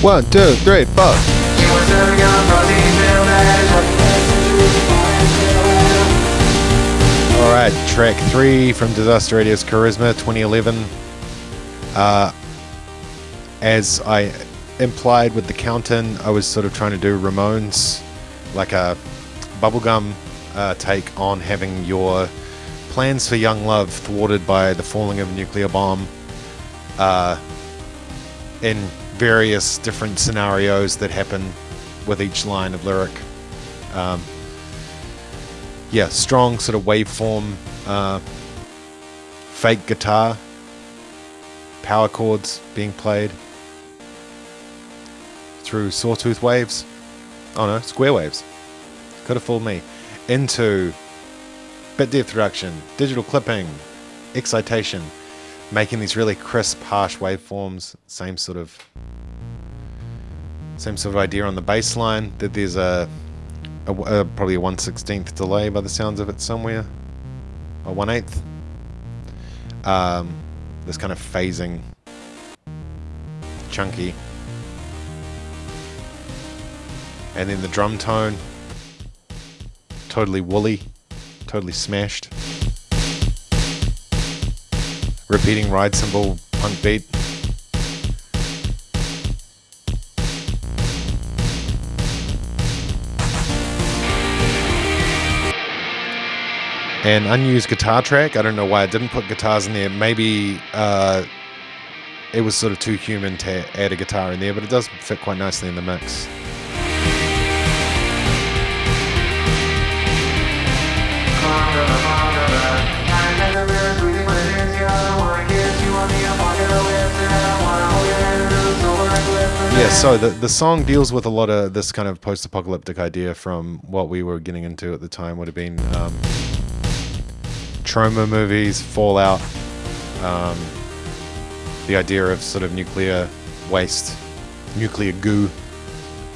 One, two, three, four. All right, track three from Disaster Radio's Charisma 2011. Uh, as I implied with the count-in, I was sort of trying to do Ramones, like a bubblegum uh, take on having your plans for young love thwarted by the falling of a nuclear bomb uh, in various different scenarios that happen with each line of lyric. Um, yeah, strong sort of waveform, uh, fake guitar, power chords being played through sawtooth waves. Oh no, square waves. Could have fooled me. Into bit depth reduction, digital clipping, excitation, making these really crisp, harsh waveforms. Same sort of same sort of idea on the bass line. That there's a, a, a probably a one sixteenth delay by the sounds of it somewhere, or one eighth. Um, this kind of phasing, chunky, and then the drum tone, totally woolly, totally smashed. Repeating ride cymbal punk beat. An unused guitar track. I don't know why I didn't put guitars in there. Maybe uh, it was sort of too human to add a guitar in there, but it does fit quite nicely in the mix. Yeah, so the, the song deals with a lot of this kind of post apocalyptic idea from what we were getting into at the time, would have been um, Troma movies, Fallout, um, the idea of sort of nuclear waste, nuclear goo,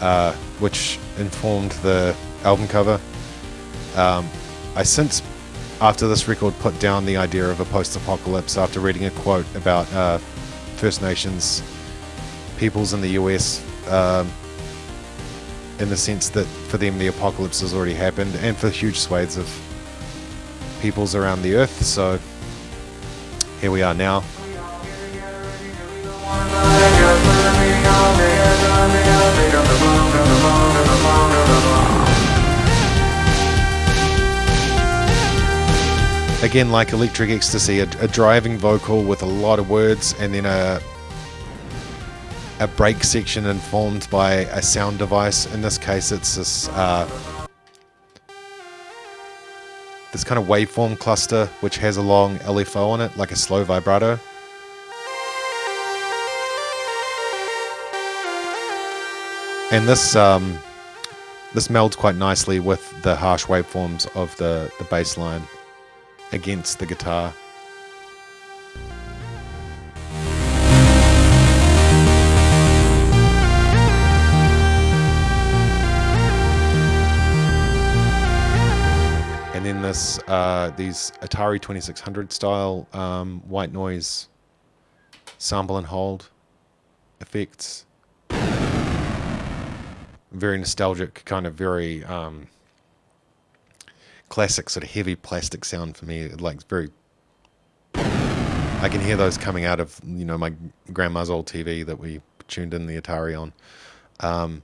uh, which informed the album cover. Um, I since, after this record, put down the idea of a post apocalypse after reading a quote about uh, First Nations peoples in the US um, in the sense that for them the apocalypse has already happened and for huge swathes of peoples around the earth. So here we are now. Again, like Electric Ecstasy, a, a driving vocal with a lot of words and then a a break section informed by a sound device. In this case, it's this uh, this kind of waveform cluster which has a long LFO on it, like a slow vibrato. And this um, this melds quite nicely with the harsh waveforms of the, the bass line against the guitar. This uh, these Atari 2600 style um, white noise sample and hold effects. Very nostalgic, kind of very um, classic, sort of heavy plastic sound for me. Like very, I can hear those coming out of you know my grandma's old TV that we tuned in the Atari on. Um,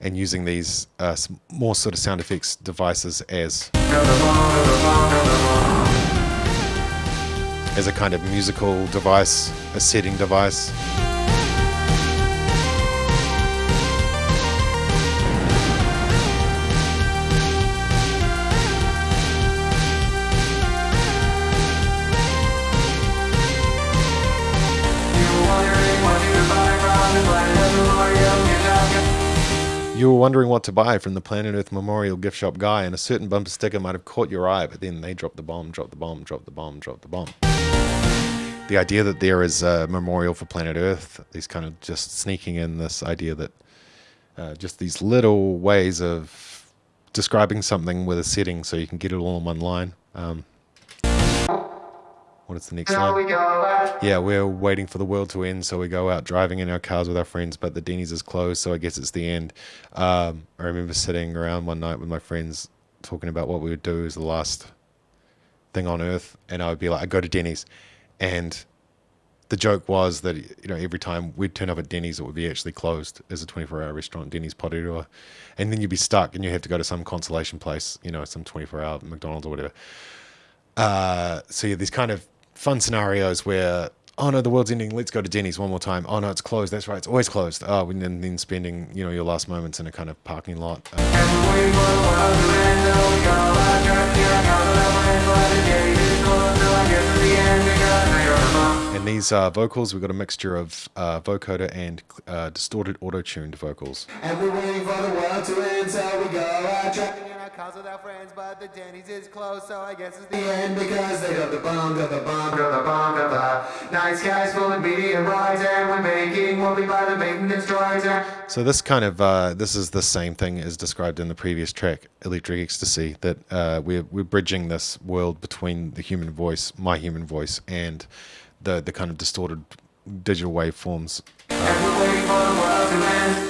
and using these uh, more sort of sound effects devices as as a kind of musical device, a setting device. You were wondering what to buy from the Planet Earth Memorial gift shop guy, and a certain bumper sticker might have caught your eye, but then they dropped the bomb, dropped the bomb, dropped the bomb, dropped the bomb. The idea that there is a memorial for Planet Earth, is kind of just sneaking in this idea that uh, just these little ways of describing something with a setting so you can get it all in one line. Um, what is the next line? Yeah, we're waiting for the world to end, so we go out driving in our cars with our friends, but the Denny's is closed, so I guess it's the end. Um, I remember sitting around one night with my friends talking about what we would do as the last thing on earth, and I would be like, I go to Denny's, and the joke was that you know every time we'd turn up at Denny's, it would be actually closed as a 24-hour restaurant, Denny's Porirua, and then you'd be stuck, and you have to go to some consolation place, you know, some 24-hour McDonald's or whatever. Uh, so yeah, these kind of fun scenarios where oh no the world's ending. Let's go to denny's one more time. Oh no it's closed. That's right it's always closed. Oh and then, spending you know your last moments in a kind of parking lot. And these uh, vocals we've got a mixture of uh, vocoder and uh, distorted auto-tuned vocals. And we're waiting for the world to end, so we go with our friends, but the Denny's is closed, so I guess it's the end because they got the bomb, got the bomb, got the bomb, got the night skies full of medium rides, and we're making what we buy the maintenance droids. And So this kind of uh, this is the same thing as described in the previous track, Electric Ecstasy. That uh, we're we're bridging this world between the human voice, my human voice, and the the kind of distorted digital waveforms. we're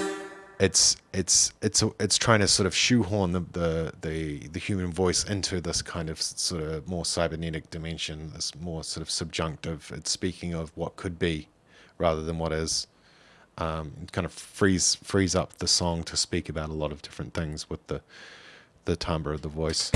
It's it's it's it's trying to sort of shoehorn the the the, the human voice into this kind of sort of more cybernetic dimension, this more sort of subjunctive. It's speaking of what could be, rather than what is. um, it kind of frees frees up the song to speak about a lot of different things with the the timbre of the voice.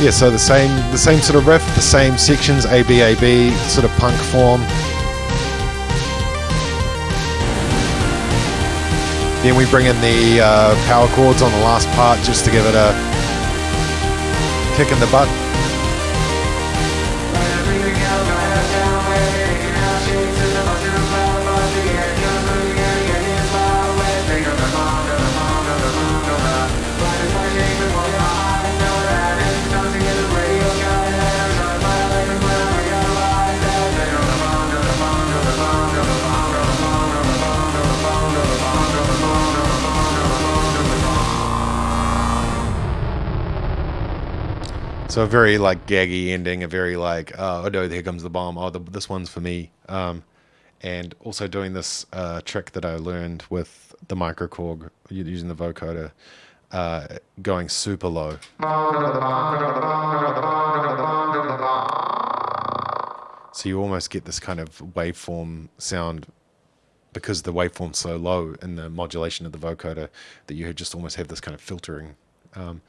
Yeah, so the same the same sort of riff, the same sections, A B A B, sort of punk form. Then we bring in the uh, power chords on the last part just to give it a kick in the butt. So a very like gaggy ending, a very like oh no, here comes the bomb. Oh, the, this one's for me. Um, and also doing this uh, trick that I learned with the microKORG using the vocoder, uh, going super low. So you almost get this kind of waveform sound because the waveform's so low in the modulation of the vocoder that you just almost have this kind of filtering um,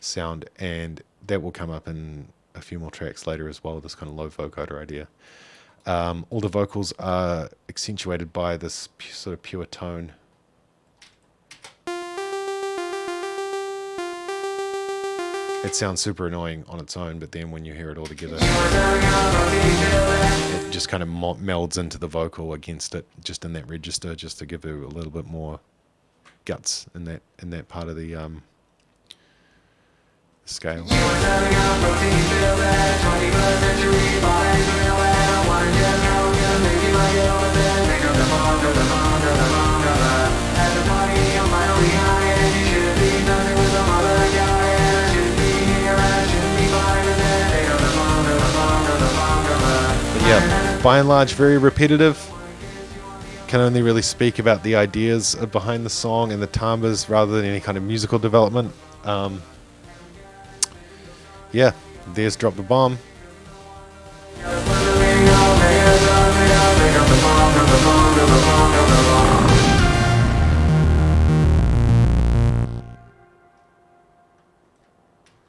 sound, and that will come up in a few more tracks later as well. This kind of low vocoder idea. Um, all the vocals are accentuated by this sort of pure tone. It sounds super annoying on its own, but then when you hear it all together, it just kind of melds into the vocal against it, just in that register, just to give it a little bit more guts in that in that part of the um, scale. Yeah, by and large, very repetitive. Can only really speak about the ideas behind the song and the timbres rather than any kind of musical development. Um, yeah, there's Drop the Bomb.